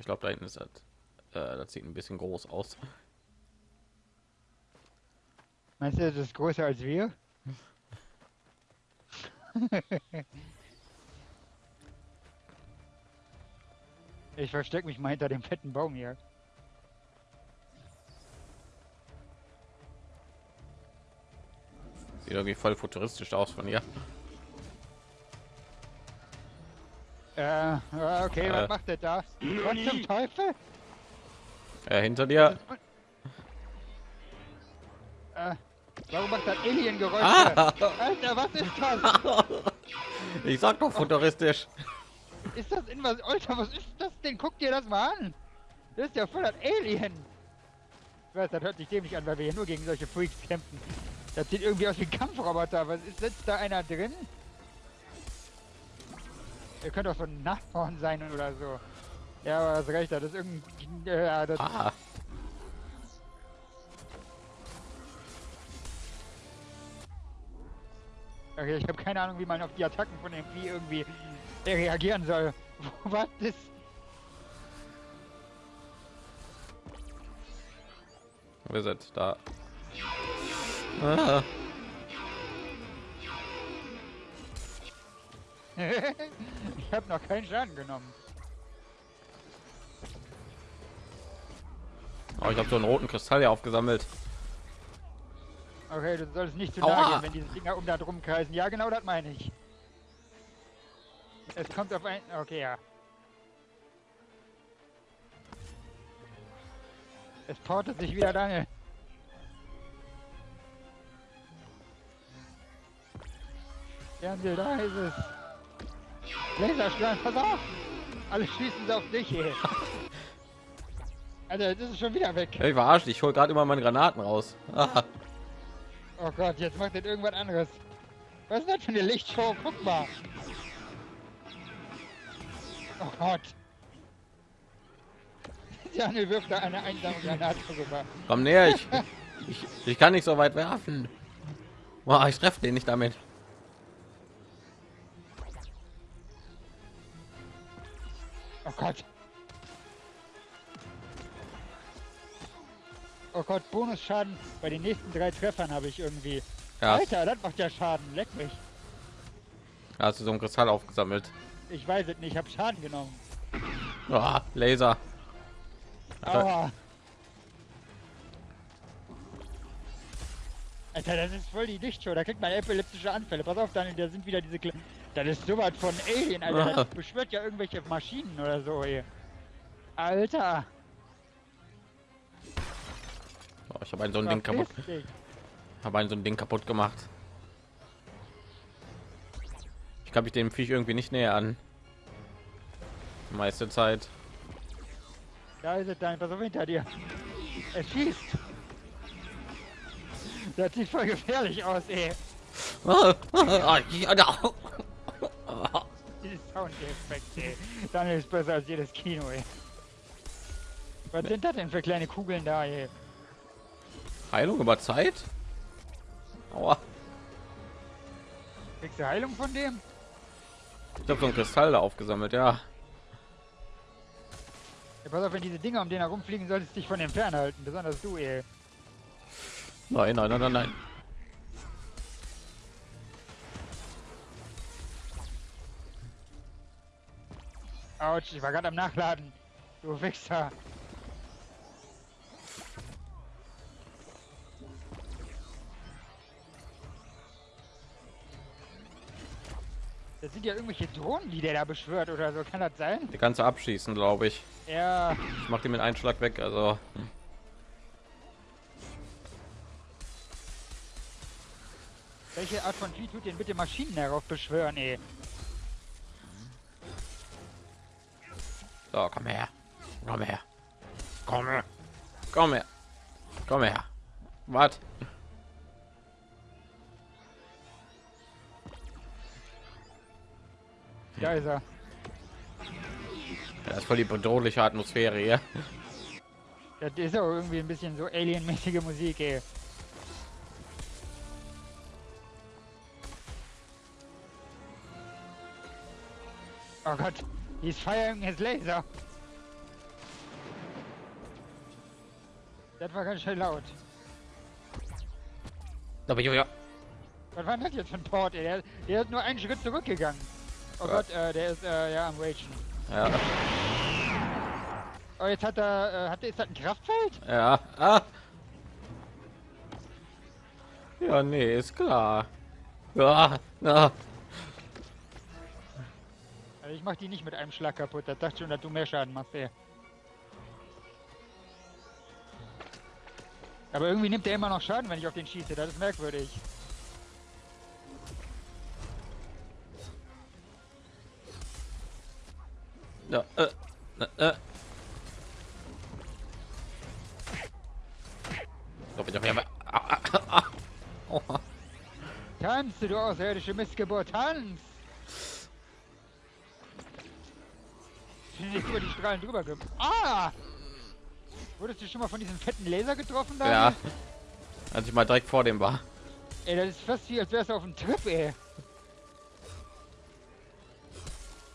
ich glaube, da hinten ist das, äh, das sieht ein bisschen groß aus. Meinst du, das ist größer als wir? ich verstecke mich mal hinter dem fetten Baum hier. Sieht irgendwie voll futuristisch aus von hier. Äh, okay, Äh. was macht der da? Was zum Teufel? Äh, hinter dir. Äh, warum macht das Alien-Geräusche? Ah! Alter, was ist das? Ich sag doch futuristisch. Ist das in was? Alter, was ist das denn? Guck dir das mal an. Das ist ja voll das Alien. Ich weiß, das hört sich dämlich an, weil wir hier nur gegen solche Freaks kämpfen. Das sieht irgendwie aus wie ein Kampfroboter. Was ist, sitzt da einer drin? Ihr könnt doch so ein Nachbarn sein oder so. Ja, aber hast recht, das ist irgendein... äh, Ja, das, Ah, okay, ich habe keine Ahnung, wie man auf die Attacken von dem Vieh irgendwie reagieren soll. Was ist... wir sind da. Ah, ich habe noch keinen Schaden genommen. oh, ich habe so einen roten Kristall hier aufgesammelt. Okay, du solltest nicht zu nahe gehen, wenn diese Dinger um da drum kreisen. Ja, genau das meine ich. Es kommt auf ein... Okay, ja. Es portet sich wieder lange. Fernseh, da ist es. Laserstrahl, pass auf! Alle schießen sie auf dich, ey. Alter, das ist schon wieder weg. Ich verarscht, ich hol gerade immer meine Granaten raus. Ah, Oh Gott, jetzt macht das irgendwas anderes. Was ist das für eine Lichtshow? Guck mal. Oh Gott. Daniel wirft da eine einsame Granate rüber. komm näher, ich, ich, ich kann nicht so weit werfen. Boah, ich treffe den nicht damit. Oh Gott. Oh Gott, Bonusschaden bei den nächsten drei Treffern habe ich irgendwie. Ja, Alter, das macht ja Schaden. Leck mich. hast du so einen Kristall aufgesammelt. Ich weiß es nicht, ich habe Schaden genommen. Ah, Laser. Alter. Alter, das ist voll die Lichtshow. Da kriegt man epileptische Anfälle. Pass auf, Daniel, da sind wieder diese... Kle das ist sowas von Alien, Alter. Das beschwört ja irgendwelche Maschinen oder so hier. Alter. oh, ich habe ein so ein Ding kaputt, habe ein so ein Ding kaputt gemacht. Ich kann mich dem Viech irgendwie nicht näher an. Die meiste Zeit. Da ist es. Pass auf hinter dir. Er schießt. Das sieht voll gefährlich aus, ey. Soundeffekt, ey. Daniel ist besser als jedes Kino, ey. Was sind das denn für kleine Kugeln da, ey? Heilung über Zeit? Aua. Kriegst du Heilung von dem? Ich habe so einen Kristall da aufgesammelt, ja. Ja, pass auf, wenn diese Dinger um den herumfliegen, solltest du dich von dem fernhalten. Besonders du, ey. Nein, nein, nein, nein, nein. Autsch, ich war gerade am Nachladen. Du Wichser. Das sind ja irgendwelche Drohnen, die der da beschwört oder so. Kann das sein? Die kannst du abschießen, glaube ich. Ja. Ich mach die mit einem Schlag weg, also. Welche Art von Vieh tut denn bitte Maschinen darauf beschwören, ey? So, komm her. Komm her. Komm her. Komm her. Komm her. Was? Da ist er. Das ist voll die bedrohliche Atmosphäre hier. Das ist auch irgendwie ein bisschen so alienmäßige Musik, ey. Oh Gott, He's firing his laser. Das war ganz schön laut. Aber ja. Was war das jetzt für ein Port? Ey? Der, der ist nur einen Schritt zurückgegangen. Oh ja. Gott, äh, der ist äh, ja am Ragen. Ja. Oh, jetzt hat er, äh, hat, ist das ein Kraftfeld? Ja. Ah. Ja, nee, ist klar. Ja, na. Also ich mach die nicht mit einem Schlag kaputt. Das dachte schon, dass du mehr Schaden machst, ey. Aber irgendwie nimmt er immer noch Schaden, wenn ich auf den schieße. Das ist merkwürdig. Ja, äh, äh. So, bitte, bitte. Tanze, du außerirdische Missgeburt, tanz! Bin nicht über die Strahlen drüber ge... Ah! Wurdest du schon mal von diesem fetten Laser getroffen da? Ja, als ich mal direkt vor dem war. Ey, das ist fast wie, als wärst du auf dem Trip, ey.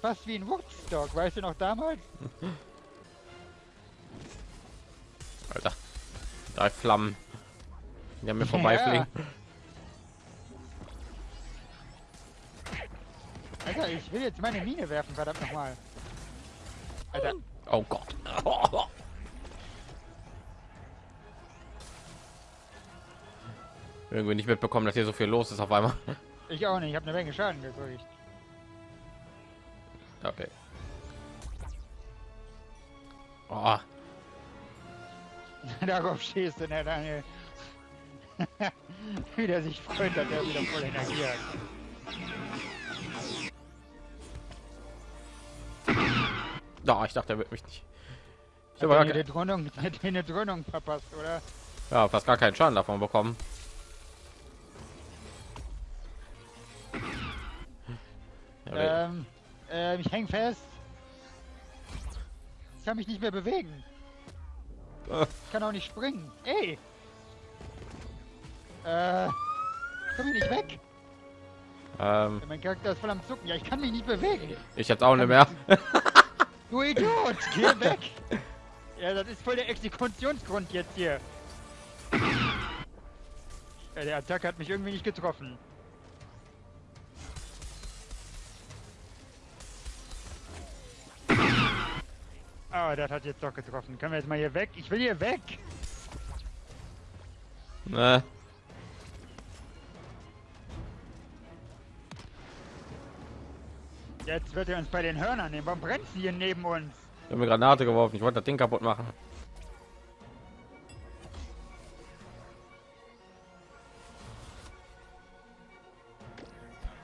Fast wie ein Woodstock, weißt du noch damals? Alter, drei Flammen. Die an mir vorbeifliegen. Alter, ich will jetzt meine Mine werfen, verdammt nochmal. Alter, Oh Gott. Irgendwie nicht mitbekommen, dass hier so viel los ist auf einmal. ich auch nicht, ich habe eine Menge Schaden gekriegt. Okay. Oh, Darauf stehst du, ne, Daniel. Wie der sich freut, dass er wieder voll Energie hat. Da, ich dachte, er wird mich nicht. Ich habe die Dröhnung, hat dir eine Dröhnung verpasst, oder? ja, fast gar keinen Schaden davon bekommen. Ähm, ähm, ich häng fest. Ich kann mich nicht mehr bewegen. Äh. Ich kann auch nicht springen. Ey! Äh, komm ich nicht weg? ähm, Mein Charakter ist voll am Zucken. Ja, ich kann mich nicht bewegen. ich jetzt auch nicht mehr. Du Idiot, geh weg! Ja, das ist voll der Exekutionsgrund jetzt hier. Ja, der Attacke hat mich irgendwie nicht getroffen. Ah, das hat jetzt doch getroffen. Können wir jetzt mal hier weg? Ich will hier weg! Ne. Jetzt wird er uns bei den Hörnern nehmen. Warum brennt sie hier neben uns? Ich habe mir Granate geworfen. Ich wollte das Ding kaputt machen.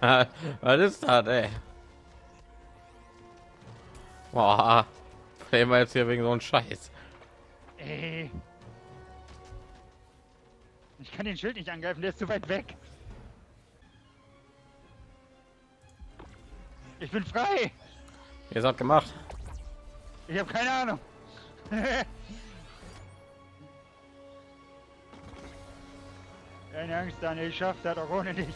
Was ist das, ey? Boah, wir jetzt hier wegen so einem Scheiß. Ey. Ich kann den Schild nicht angreifen, der ist zu weit weg. Ich bin frei! Ihr seid gemacht. Ich habe keine Ahnung. Keine Angst, Daniel, ich schaff das auch ohne dich.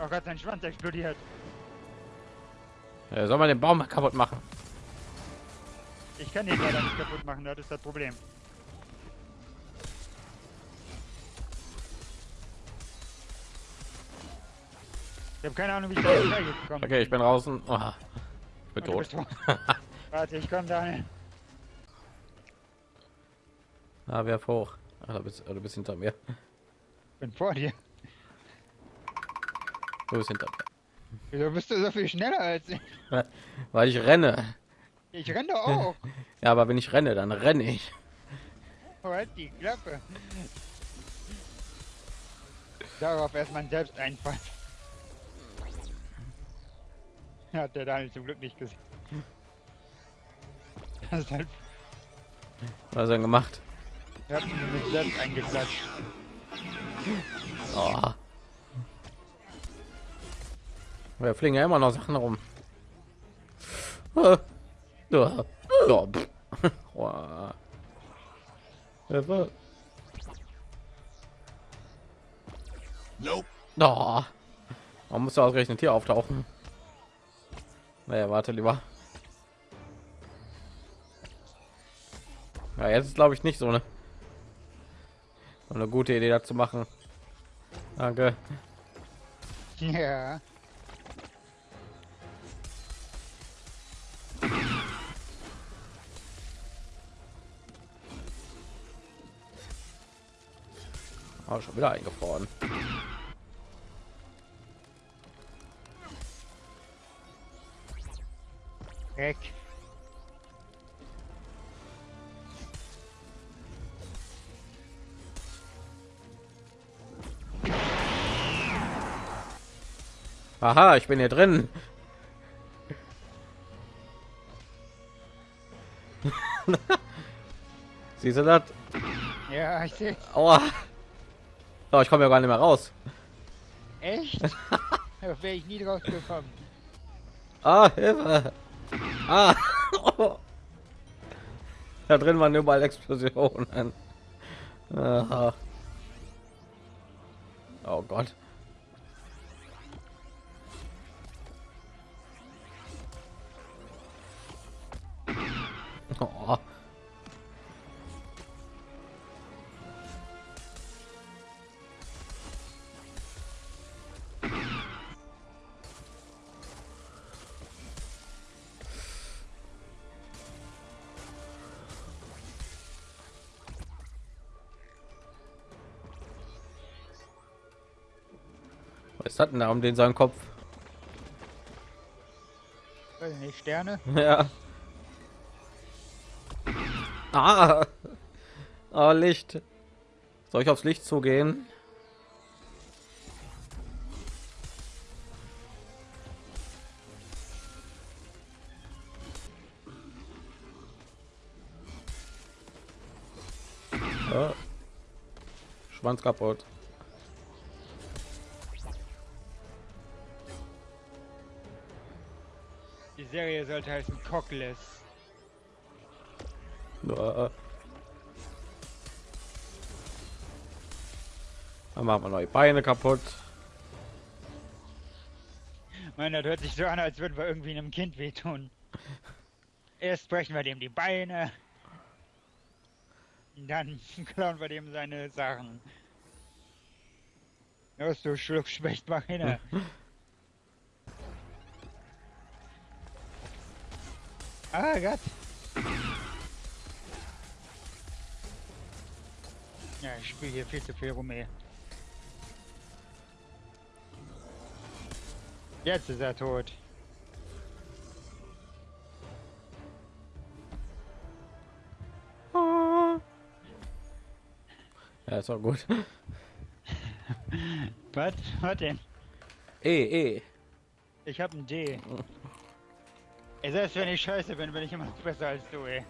Oh Gott, sein Schwanz explodiert. Äh, soll man den Baum kaputt machen? Ich kann den leider nicht kaputt machen, das ist das Problem. Ich habe keine Ahnung, wie ich da jetzt hergekommen Okay, ich bin draußen. Oh, ich bin tot. tot. Warte, ich komm, Daniel. Ah, wer hoch? Ah, du bist, du bist hinter mir. Ich bin vor dir. Du bist hinter Wieso bist du so viel schneller als ich? mir. Weil ich renne. Ich renn doch auch. Ja, aber wenn ich renne, dann renne ich. Halt die Klappe. Darauf erst man selbst einfallen. Hat der Daniel zum Glück nicht gesehen. Das halt, Was hat er denn gemacht? er hat mich mit selbst eingeklatscht. Oh. Wir fliegen ja immer noch Sachen rum. Hilfe. Nope. Oh. Man muss ausgerechnet hier auftauchen. Naja, warte lieber. Ja, jetzt ist glaube ich nicht so eine, so eine gute Idee dazu machen. Danke. Ja. Oh, schon wieder eingefroren. Weg. Aha, ich bin hier drin. Siehst du das? Ja, ich sehe. Aua. Oh, ich komme ja gar nicht mehr raus. Echt? da wäre ich nie drauf gekommen. Ah, Hilfe. Ah. Da drin waren überall Explosionen. Aha. Oh Gott. Oh. Was hat denn da um den seinen Kopf? Nicht, Sterne? Ja. Ah. Oh, Licht. Soll ich aufs Licht zugehen? Ah. Schwanz kaputt. Serie sollte heißen Cockless. Ah. Dann machen wir neue Beine kaputt. Mann, das hört sich so an, als würden wir irgendwie einem Kind wehtun. Erst brechen wir dem die Beine. Dann klauen wir dem seine Sachen. Los, du Schluckspecht, mach ah Gott. Ja, ich spiele hier viel zu viel rum, ey. Jetzt ist er tot. Ja, ist auch gut. Was? Was denn? E, E. Ich hab ein D. Selbst wenn ich scheiße bin, bin ich immer noch besser als du, ey.